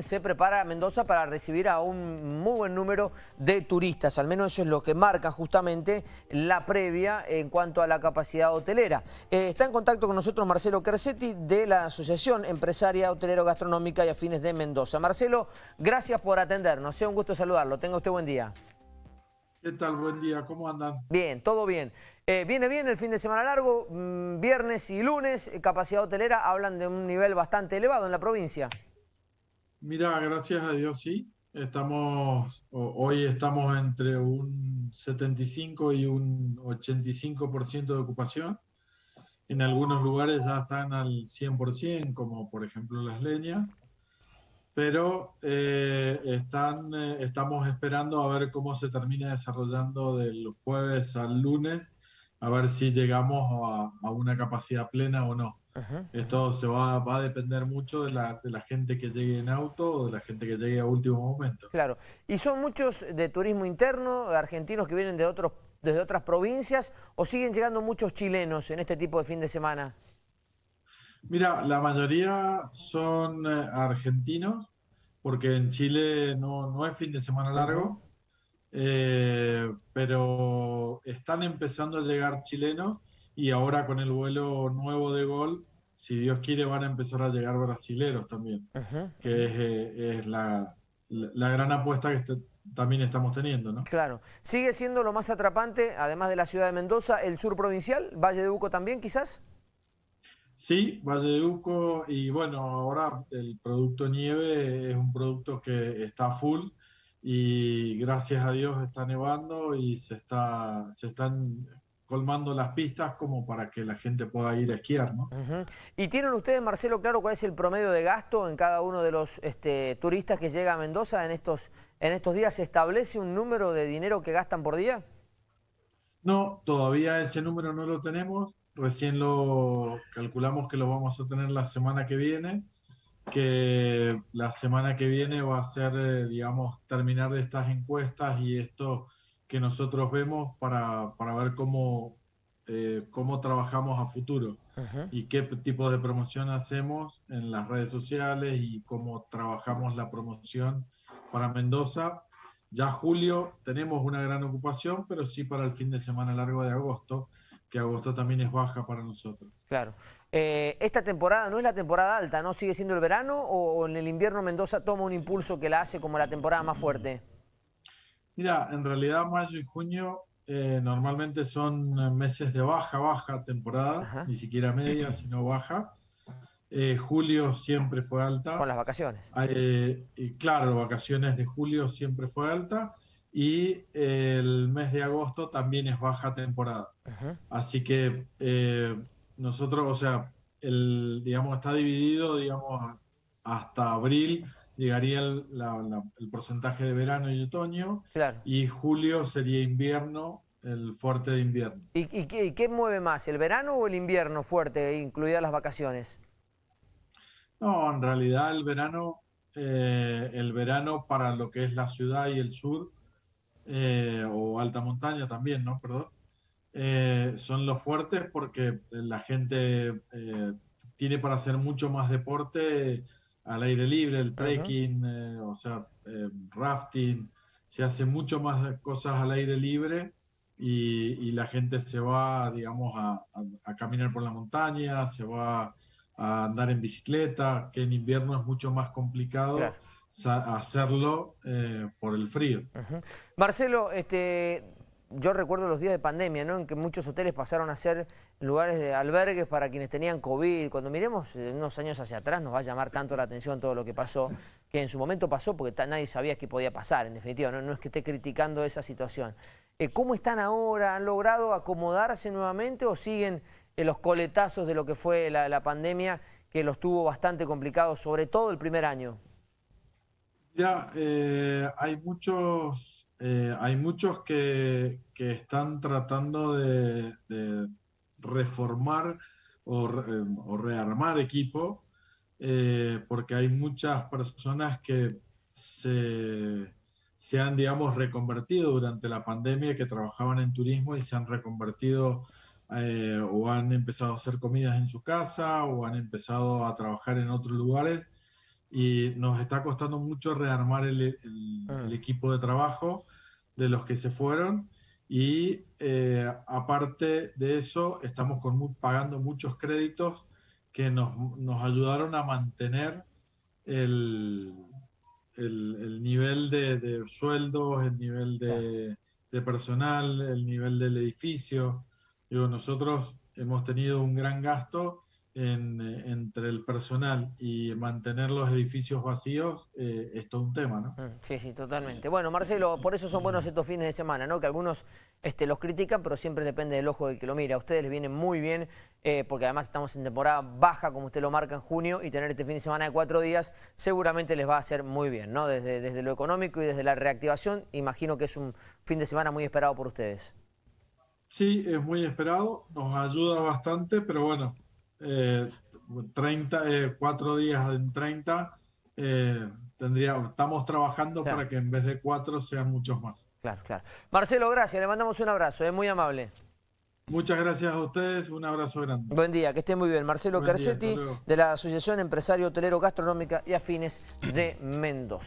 Se prepara Mendoza para recibir a un muy buen número de turistas, al menos eso es lo que marca justamente la previa en cuanto a la capacidad hotelera. Eh, está en contacto con nosotros Marcelo Kersetti de la Asociación Empresaria Hotelero Gastronómica y Afines de Mendoza. Marcelo, gracias por atendernos, sea un gusto saludarlo, tenga usted buen día. ¿Qué tal? Buen día, ¿cómo andan? Bien, todo bien. Eh, viene bien el fin de semana largo, mm, viernes y lunes, eh, capacidad hotelera, hablan de un nivel bastante elevado en la provincia. Mira, gracias a Dios sí. Estamos, hoy estamos entre un 75 y un 85% de ocupación. En algunos lugares ya están al 100%, como por ejemplo las leñas. Pero eh, están, eh, estamos esperando a ver cómo se termina desarrollando del jueves al lunes, a ver si llegamos a, a una capacidad plena o no. Esto se va, va, a depender mucho de la, de la, gente que llegue en auto o de la gente que llegue a último momento. Claro. ¿Y son muchos de turismo interno, argentinos que vienen de otros, desde otras provincias o siguen llegando muchos chilenos en este tipo de fin de semana? Mira, la mayoría son eh, argentinos porque en Chile no, no es fin de semana largo, eh, pero están empezando a llegar chilenos y ahora con el vuelo nuevo de Gol si Dios quiere, van a empezar a llegar brasileros también, que es, eh, la, gran apuesta que este, también estamos teniendo. ¿no? Claro. ¿Sigue siendo lo más atrapante, además de la ciudad de Mendoza, el sur provincial? ¿Valle de Uco también, quizás? Sí, Valle de Uco y bueno, ahora el producto nieve es un producto que está full y gracias a Dios está nevando y se, está, se están colmando las pistas como para que la gente pueda ir a esquiar, ¿no? ¿Y tienen ustedes, Marcelo, claro cuál es el promedio de gasto en cada uno de los este, turistas que llega a Mendoza en estos, en estos días? ¿Se establece un número de dinero que gastan por día? No, todavía ese número no lo tenemos. Recién lo calculamos que lo vamos a tener la semana que viene, que la semana que viene va a ser, eh, digamos, terminar de estas encuestas y esto que nosotros vemos para, para ver cómo, eh, cómo trabajamos a futuro y qué tipo de promoción hacemos en las redes sociales y cómo trabajamos la promoción para Mendoza. Ya julio tenemos una gran ocupación, pero sí para el fin de semana largo de agosto, que agosto también es baja para nosotros. Claro. Eh, esta temporada no es la temporada alta, ¿no? ¿Sigue siendo el verano o en el invierno Mendoza toma un impulso que la hace como la temporada más fuerte? Mira, en realidad mayo y junio eh, normalmente son meses de baja, baja temporada, ni siquiera media, sino baja. Eh, julio siempre fue alta. Con las vacaciones. Eh, y claro, vacaciones de julio siempre fue alta. Y el mes de agosto también es baja temporada. Así que nosotros, o sea, el, digamos, está dividido, digamos, hasta abril llegaría el, porcentaje de verano y otoño, y julio sería invierno, el fuerte de invierno. ¿Y, qué, mueve más, el verano o el invierno fuerte, incluidas las vacaciones? No, en realidad el verano, eh, el verano para lo que es la ciudad y el sur, eh, o alta montaña también, ¿no? Perdón. Eh, son los fuertes porque la gente tiene para hacer mucho más deporte al aire libre, el trekking, eh, o sea, eh, rafting, se hace mucho más cosas al aire libre y, la gente se va, digamos, a, caminar por la montaña, se va a andar en bicicleta, que en invierno es mucho más complicado. hacerlo eh, por el frío. Marcelo, este, yo recuerdo los días de pandemia, ¿no? En que muchos hoteles pasaron a ser lugares de albergues para quienes tenían COVID. Cuando miremos unos años hacia atrás nos va a llamar tanto la atención todo lo que pasó, que en su momento pasó porque nadie sabía qué podía pasar, en definitiva. No, es que esté criticando esa situación. Eh, ¿Cómo están ahora? ¿Han logrado acomodarse nuevamente o siguen eh, los coletazos de lo que fue la, pandemia que los tuvo bastante complicados, sobre todo el primer año? Ya, eh, hay muchos eh, hay muchos que, están tratando de, reformar o, rearmar equipo, eh, porque hay muchas personas que se, han, digamos, reconvertido durante la pandemia, que trabajaban en turismo y se han reconvertido eh, o han empezado a hacer comidas en su casa o han empezado a trabajar en otros lugares y nos está costando mucho rearmar el, el- el equipo de trabajo de los que se fueron y eh, aparte de eso estamos con pagando muchos créditos que nos, nos ayudaron a mantener el, el- el nivel de, de sueldos, el nivel de, de personal, el nivel del edificio. Digo, nosotros hemos tenido un gran gasto en, eh, entre el personal y mantener los edificios vacíos, eh, es todo un tema, ¿no? Mm, Sí, sí, totalmente. Bueno, Marcelo, por eso son buenos estos fines de semana, ¿no? Que algunos este, los critican, pero siempre depende del ojo del que lo mira. A ustedes les viene muy bien, eh, porque además estamos en temporada baja, como usted lo marca en junio, y tener este fin de semana de cuatro días seguramente les va a hacer muy bien, ¿no? Desde, desde lo económico y desde la reactivación, imagino que es un fin de semana muy esperado por ustedes. Sí, es muy esperado, nos ayuda bastante, pero bueno, eh, 30, eh, cuatro días en 30, eh, tendría, estamos trabajando Claro. para que en vez de cuatro sean muchos más. Claro, claro. Marcelo, gracias, le mandamos un abrazo, es muy amable. Muchas gracias a ustedes, un abrazo grande. Buen día, que esté muy bien. Marcelo Buen Carcetti, de la Asociación Empresario Hotelero Gastronómica y Afines de Mendoza.